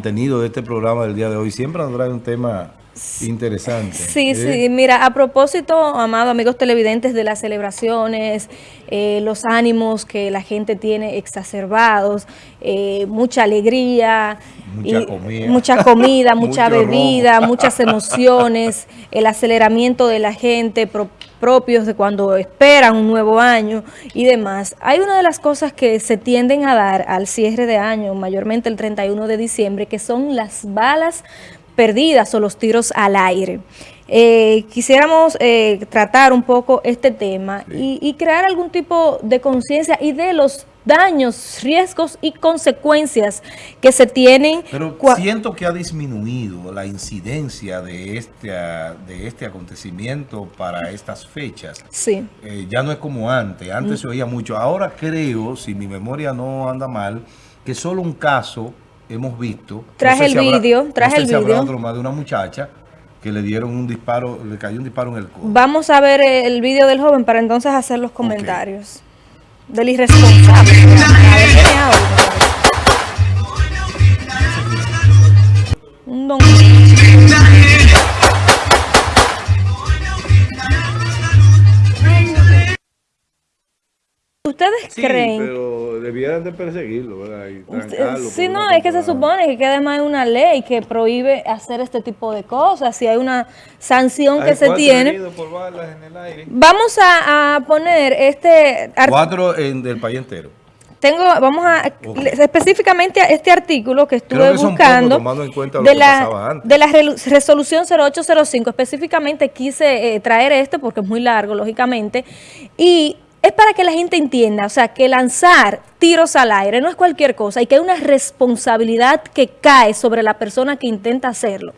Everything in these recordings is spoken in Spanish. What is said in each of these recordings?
contenido de este programa del día de hoy. Siempre nos trae un tema interesante. Sí, ¿eh? sí, mira, a propósito, amado amigos televidentes, de las celebraciones, eh, los ánimos que la gente tiene exacerbados, eh, mucha alegría, Mucha y- comida. mucha, comida, mucha bebida, muchas emociones, el aceleramiento de la gente pro- propios de cuando esperan un nuevo año y demás. Hay una de las cosas que se tienden a dar al cierre de año, mayormente el 31 de diciembre, que son las balas perdidas o los tiros al aire. Eh, quisiéramos eh, tratar un poco este tema y, y crear algún tipo de conciencia y de los daños, riesgos y consecuencias que se tienen. Pero siento que ha disminuido la incidencia de este, ah, de este acontecimiento para estas fechas. Sí. Eh, ya no es como antes. Antes se oía mucho. Ahora creo, si mi memoria no anda mal, que solo un caso hemos visto. Traje el vídeo, traje sé el si habrá vídeo. otro más de una muchacha que le dieron un disparo, le cayó un disparo en el codo. Vamos a ver el vídeo del joven para entonces hacer los comentarios. Del irresponsable. Un don- ¿Ustedes Sí, creen? Debieran de perseguirlo, ¿verdad? Y Sí, no, es que se supone que, además hay una ley que prohíbe hacer este tipo de cosas. Si hay una sanción que se tiene. por balas en el aire. Vamos a, a poner este Cuatro en, del país entero. tengo vamos a específicamente a este artículo que estuve que buscando pocos, tomando en cuenta lo de que la pasaba antes. de la resolución 0805 específicamente quise eh, traer este porque es muy largo lógicamente y es para que la gente entienda, o sea, que lanzar tiros al aire no es cualquier cosa y que hay una responsabilidad que cae sobre la persona que intenta hacerlo.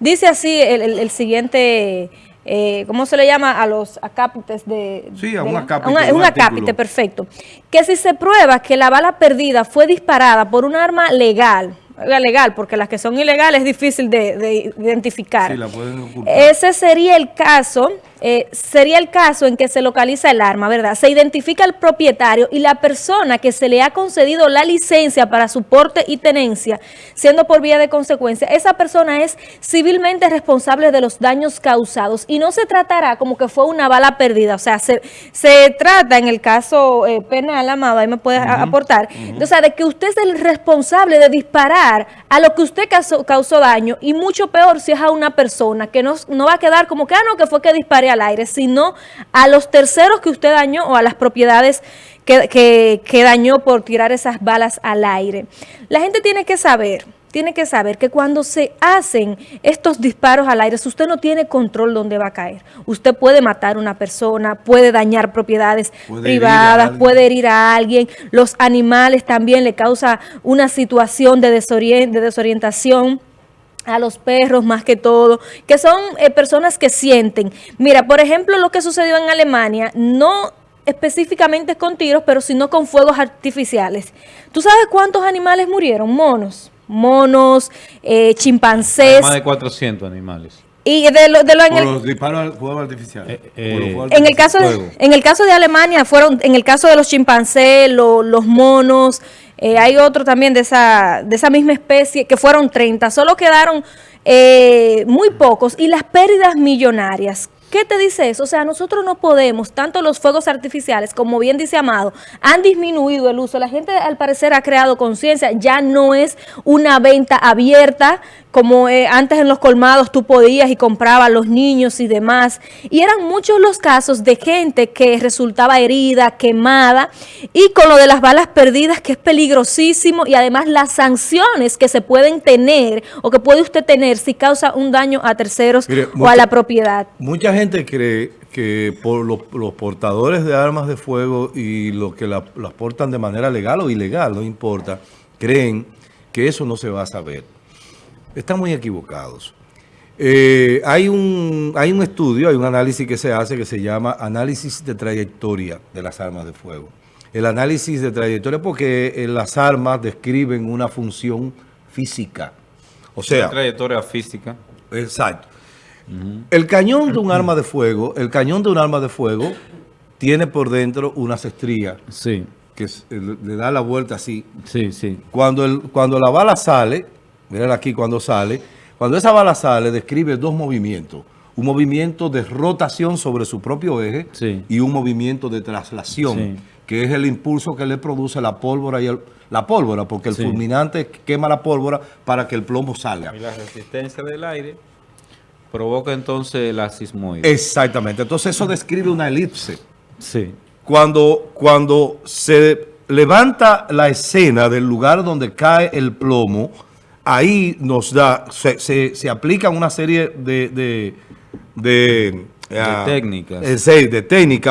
Dice así el, el- el siguiente, eh, ¿cómo se le llama? A los acápites de... Sí, a un acápite, un, un un acápite, perfecto. Que si se prueba que la bala perdida fue disparada por un arma legal, legal, porque las que son ilegales es difícil de, de identificar. Sí, la pueden ocultar. Ese sería el caso, eh, sería el caso en que se localiza el arma, ¿verdad? Se identifica el propietario y la persona que se le ha concedido la licencia para su porte y tenencia, siendo por vía de consecuencia, esa persona es civilmente responsable de los daños causados. Y no se tratará como que fue una bala perdida, o sea, se, se trata en el caso eh, penal, amado, ahí me puede a- aportar, o sea, de que usted es el responsable de disparar a lo que usted causó, causó daño y mucho peor si es a una persona que no, no va a quedar como que, ah, no, que fue que disparé al aire, sino a los terceros que usted dañó o a las propiedades que, que, que dañó por tirar esas balas al aire. La gente tiene que saber, tiene que saber que cuando se hacen estos disparos al aire, si usted no tiene control dónde va a caer. Usted puede matar a una persona, puede dañar propiedades Puede privadas, puede herir a alguien. Los animales también le causa una situación de, de desorientación a los perros más que todo, que son eh, personas que sienten. Mira, por ejemplo, lo que sucedió en Alemania, no específicamente con tiros, pero sino con fuegos artificiales. ¿Tú sabes cuántos animales murieron? Monos, monos, eh, chimpancés, Más de 400 animales. y de lo, de lo en Por el, los disparos al fuego artificial. Eh, eh, fuegos en el caso de, fuego. en el caso de Alemania fueron en el caso de los chimpancés lo- los monos eh, hay otro también de esa de esa misma especie que fueron 30 solo quedaron eh, muy pocos y las pérdidas millonarias ¿Qué te dice eso? O sea, nosotros no podemos, tanto los fuegos artificiales, como bien dice Amado, han disminuido el uso. La gente al parecer ha creado conciencia, ya no es una venta abierta como eh, antes en los colmados tú podías y comprabas los niños y demás. Y eran muchos los casos de gente que resultaba herida, quemada, y con lo de las balas perdidas, que es peligrosísimo, y además las sanciones que se pueden tener o que puede usted tener si causa un daño a terceros Mire, o a la propiedad. Mucha gente cree que por los, los portadores de armas de fuego y los que la- las portan de manera legal o ilegal, no importa, creen que eso no se va a saber. Están muy equivocados. Eh, hay, un, hay un estudio, hay un análisis que se hace que se llama análisis de trayectoria de las armas de fuego. El análisis de trayectoria porque eh, las armas describen una función física. O sea, trayectoria física. Exacto. El cañón de un arma de fuego, el cañón de un arma de fuego tiene por dentro unas estrías Sí, que le le da la vuelta así. sí, sí. Cuando, el, cuando la bala sale, mírala aquí cuando sale. Cuando esa bala sale, describe dos movimientos. Un movimiento de rotación sobre su propio eje Sí. y un movimiento de traslación, Sí. que es el impulso que le produce la pólvora y el, la pólvora, porque el Sí. fulminante quema la pólvora para que el plomo salga. Y la resistencia del aire provoca entonces la sismoide. Exactamente. Entonces eso describe una elipse. Sí. Cuando, cuando se levanta la escena del lugar donde cae el plomo, ahí nos da, se, se- se aplican una serie de, de, de, ah, técnicas. eh, de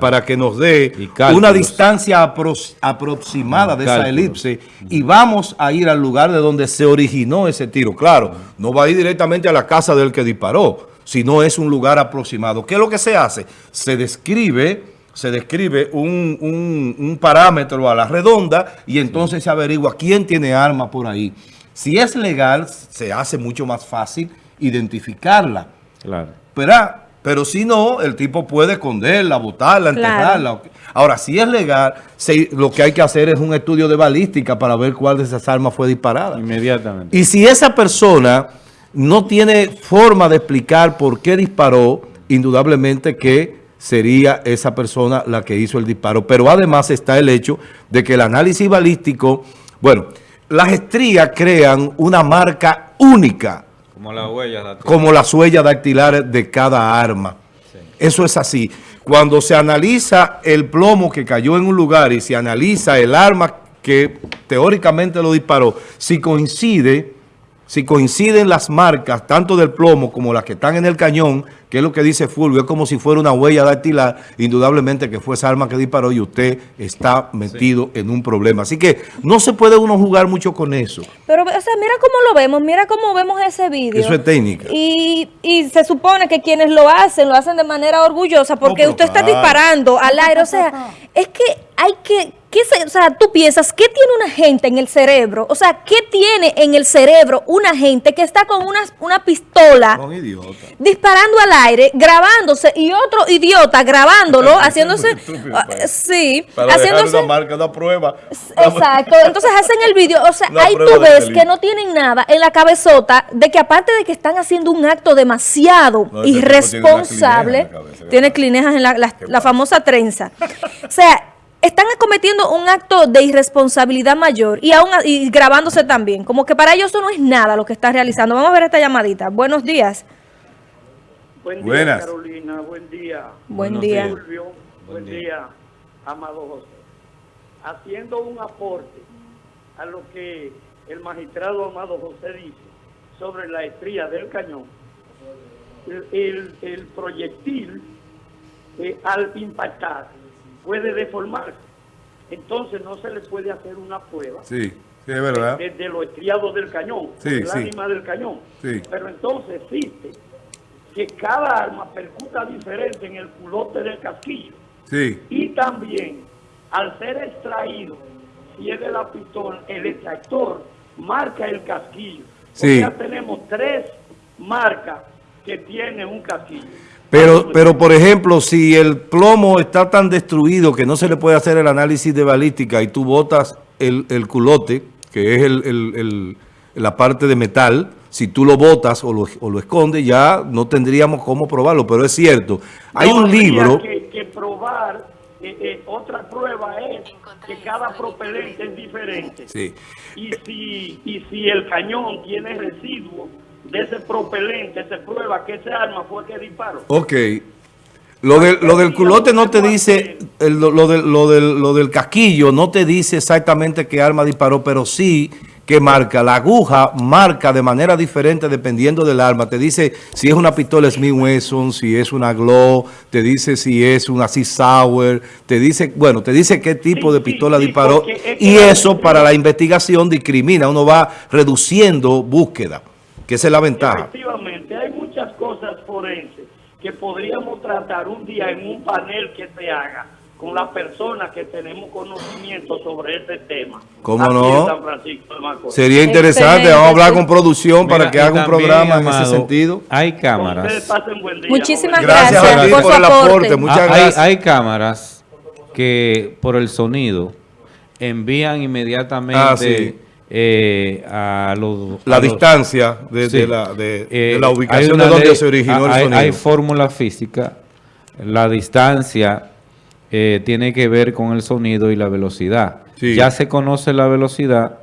para que nos dé una distancia apro- aproximada de esa elipse y vamos a ir al lugar de donde se originó ese tiro. Claro, no va a ir directamente a la casa del que disparó, sino es un lugar aproximado. ¿Qué es lo que se hace? Se describe, se describe un, un- un parámetro a la redonda y entonces se averigua quién tiene arma por ahí. Si es legal, se hace mucho más fácil identificarla. Claro. Pero, pero si no, el tipo puede esconderla, botarla, Claro. enterrarla. Ahora, si es legal, se- lo que hay que hacer es un estudio de balística para ver cuál de esas armas fue disparada. Inmediatamente. Y si esa persona no tiene forma de explicar por qué disparó, indudablemente que sería esa persona la que hizo el disparo. Pero además está el hecho de que el análisis balístico, bueno, las estrías crean una marca única Como la huella. como las huellas dactilares de cada arma. Eso es así. Cuando se analiza el plomo que cayó en un lugar y se analiza el arma que teóricamente lo disparó, si coincide, si coinciden las marcas, tanto del plomo como las que están en el cañón, que es lo que dice Fulvio, es como si fuera una huella dactilar, indudablemente que fue esa arma que disparó y usted está metido en un problema. Así que no se puede uno jugar mucho con eso. Pero, o sea, mira cómo lo vemos, mira cómo vemos ese vídeo. Eso es técnica. Y, y se supone que quienes lo hacen, lo hacen de manera orgullosa, porque usted está disparando al aire. O sea, es que hay que, ¿qué se- o sea, tú piensas, ¿qué tiene una gente en el cerebro? O sea, ¿qué tiene en el cerebro una gente que está con una, una pistola disparando al aire, grabándose y otro idiota grabándolo, haciéndose, ah, pues. sí, Para haciéndose, una marca, una prueba. Exacto, entonces hacen el vídeo, o sea, Una ahí tú ves que no tienen nada en la cabezota de que aparte de que están haciendo un acto demasiado No, irresponsable, tiene clinejas en la, la- famosa trenza. O sea, están cometiendo un acto de irresponsabilidad mayor y aún a- y grabándose también, como que para ellos eso no es nada lo que están realizando. Vamos a ver esta llamadita. Buenos días. Buen día, Buenas. Carolina. Buen día, Buen Buenos día. días. Fulvio. Buen, Buen día. Amado José. Haciendo un aporte a lo que el magistrado Amado José dice sobre la estría del cañón, el, el- el proyectil eh, al impactar puede deformarse. Entonces no se le puede hacer una prueba Sí, sí, es verdad. desde lo estriado del cañón, Sí, el ánima del cañón. Sí. Pero entonces existe que cada arma percuta diferente en el culote del casquillo Sí, y también al ser extraído, si es de la pistola, el extractor marca el casquillo. Sí. O sea, tenemos tres marcas que tiene un casquillo. Pero, pero por ejemplo, si el plomo está tan destruido que no se le puede hacer el análisis de balística y tú botas el, el culote, que es el, el- el- la parte de metal, si tú lo botas o lo, o lo escondes, ya no tendríamos cómo probarlo, pero es cierto. Hay No un libro... Que, que probar, eh, eh, otra prueba es que cada propelente es diferente. Sí. Y si, y si el cañón tiene residuos de ese propelente, se prueba que ese arma fue que disparó. Ok. Lo, del- lo del culote no te dice, lo, lo del, lo, del, lo del casquillo no te dice exactamente qué arma disparó, pero sí que marca. La aguja marca de manera diferente dependiendo del arma. Te dice si es una pistola Smith Wesson, si es una Glow, te dice si es una Sea Sauer, te dice, bueno, te dice qué tipo Sí, de pistola sí, disparó. porque es que Y eso para la investigación discrimina. Uno va reduciendo búsqueda, que esa es la ventaja. Efectivamente, hay muchas cosas forenses que podríamos tratar un día en un panel que se haga con las personas que tenemos conocimiento sobre este tema. ¿Cómo aquí no? en San Francisco de Macorís. Sería interesante, vamos a hablar con producción para que haga un programa en Amado, ese sentido. Hay cámaras. pasen buen día. Muchísimas. Gracias, Gracias a ti por por, su el aporte. aporte. Muchas Ah, hay, gracias. hay cámaras que por el sonido envían inmediatamente Ah, sí. Eh, a los... La a los- distancia de, Sí. de la, de, Eh, de la ubicación de donde ley- se originó el hay, sonido. Hay fórmula física, la distancia eh, tiene que ver con el sonido y la velocidad. Sí. Ya se conoce la velocidad,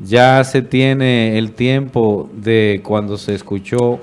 ya se tiene el tiempo de cuando se escuchó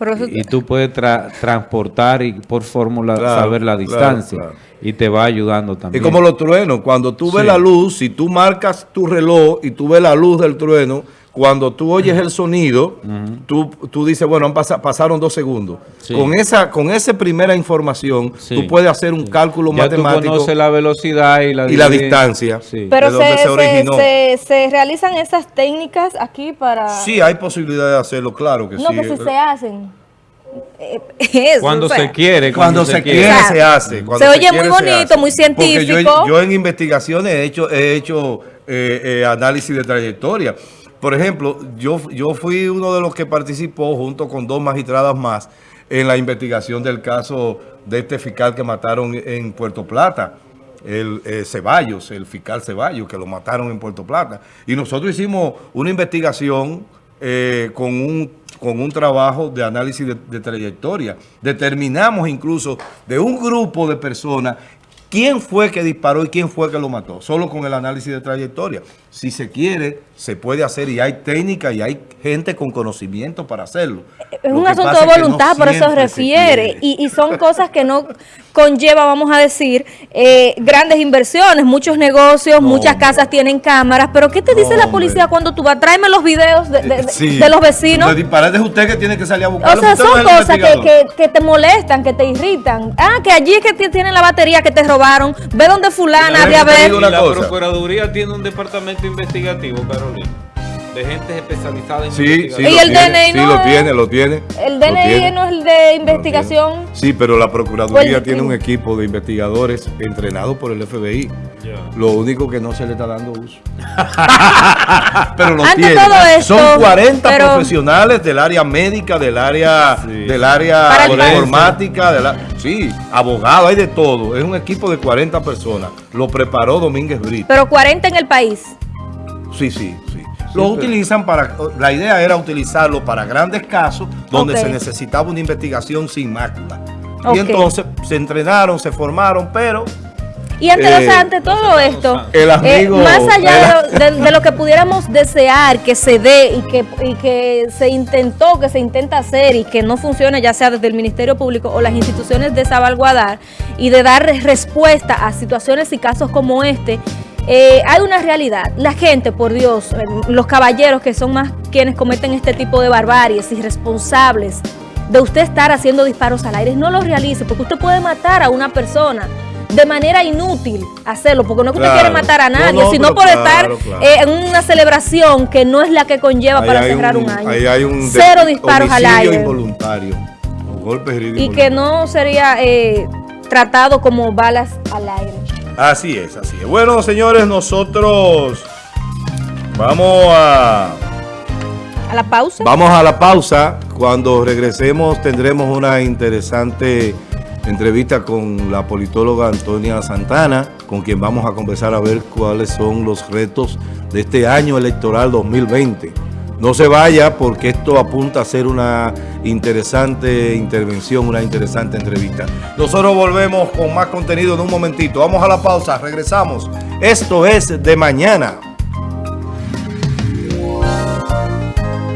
eso- y, y tú puedes tra- transportar y por fórmula Claro, saber la distancia claro. y te va ayudando Es también. como los truenos. Cuando tú ves Sí. la luz, si tú marcas tu reloj y tú ves la luz del trueno, cuando tú oyes el sonido, tú, tú dices, bueno, han pasa- pasaron dos segundos. Sí. Con esa con esa primera información, Sí. tú puedes hacer un cálculo ya tú matemático conoces la velocidad y la, y la divide- distancia. Sí. Pero de donde se, se se- originó. se- se realizan esas técnicas aquí para... Sí, hay posibilidad de hacerlo, claro que no, sí. que si se hacen. Eh, eso, Cuando o sea, se quiere, Cuando, se, quiere, se hace. Cuando Se oye quiere, muy bonito, muy Porque yo, científico. yo en investigaciones he hecho, he hecho eh, eh, análisis de trayectoria. Por ejemplo, yo, yo fui uno de los que participó junto con dos magistradas más en la investigación del caso de este fiscal que mataron en Puerto Plata. El eh, Ceballos, el fiscal Ceballos, que lo mataron en Puerto Plata. Y nosotros hicimos una investigación eh, con, un, con un trabajo de análisis de, de trayectoria. Determinamos incluso de un grupo de personas quién fue que disparó y quién fue que lo mató, solo con el análisis de trayectoria. Si se quiere, se puede hacer y hay técnica y hay gente con conocimiento para hacerlo. Es Lo un asunto de no voluntad, por eso se refiere. Y, y son cosas que no conlleva, vamos a decir, eh, grandes inversiones, muchos negocios, No, muchas casas tienen cámaras. Pero ¿qué te dice la policía cuando tú vas? Tráeme los videos de, de- Sí. de los vecinos. Los disparates es usted que tiene que salir a O buscarlo. sea, son cosas que, investigador. que, que te molestan, que te irritan. Ah, que allí es que ti- tienen la batería que te robaron. Ve donde fulana, Déjame de a que te ver. diga una y la. Procuraduría tiene un departamento investigativo, Carolina, de gente especializada en Sí, sí, investigación. Y lo el tiene, DNI sí, no lo es- tiene, lo tiene. El lo DNI tiene. no es el de investigación. Sí, pero la Procuraduría tiene sí. un equipo de investigadores entrenados por el FBI. Lo único que no se le está dando uso. pero lo Ante tiene. todo esto, Son 40 pero- profesionales del área médica, del área, Sí. del área informática, de la, sí, abogados, hay de todo. Es un equipo de 40 personas. Lo preparó Domínguez Brito. Pero 40 en el país. Sí, sí, sí. Lo utilizan para, la idea era utilizarlo para grandes casos donde se necesitaba una investigación sin mácula. Ok. Y entonces se entrenaron, se formaron, pero Y ante, Eh, o sea, ante todo esto, el amigo- eh, más allá el- de, de- de lo que pudiéramos desear que se dé y que, y que se intentó, que se intenta hacer y que no funcione, ya sea desde el Ministerio Público o las instituciones de salvaguardar y de dar respuesta a situaciones y casos como este, eh, hay una realidad. La gente, por Dios, eh, los caballeros que son más quienes cometen este tipo de barbaries irresponsables, de usted estar haciendo disparos al aire, no los realice, porque usted puede matar a una persona de manera inútil hacerlo, porque no es que usted quiere matar a nadie, no, sino por claro, estar claro. eh, en una celebración que no es la que conlleva ahí para cerrar un, año. ahí hay un Cero disparos al aire. involuntario. Un golpe herido Y que no sería eh, tratado como balas al aire. Así es, así es. Bueno, señores, nosotros vamos a A la pausa. Vamos a la pausa. Cuando regresemos tendremos una interesante entrevista con la politóloga Antonia Santana, con quien vamos a conversar a ver cuáles son los retos de este año electoral 2020. No se vaya porque esto apunta a ser una interesante intervención, una interesante entrevista. Nosotros volvemos con más contenido en un momentito. Vamos a la pausa, regresamos. Esto es de mañana.